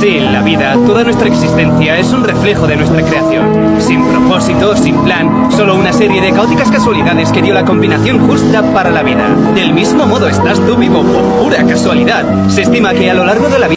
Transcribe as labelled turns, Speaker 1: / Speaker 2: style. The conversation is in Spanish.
Speaker 1: Sí, la vida, toda nuestra existencia es un reflejo de nuestra creación. Sin propósito, sin plan, solo una serie de caóticas casualidades que dio la combinación justa para la vida. Del mismo modo estás tú vivo por pura casualidad. Se estima que a lo largo de la vida